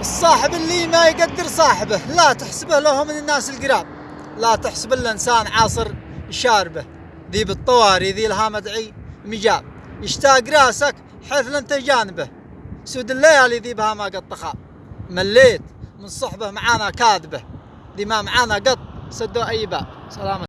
الصاحب اللي ما يقدر صاحبه لا تحسبه له من الناس القراب. لا تحسب الإنسان عاصر شاربه. ذي بالطواري ذي لها مدعي مجاب. يشتاق راسك حيث لن جانبه. سود الليالي ذي بها ما قد طخاب مليت من صحبه معانا كاذبه. ذي ما معانا قط سدوا أي باب. سلامة.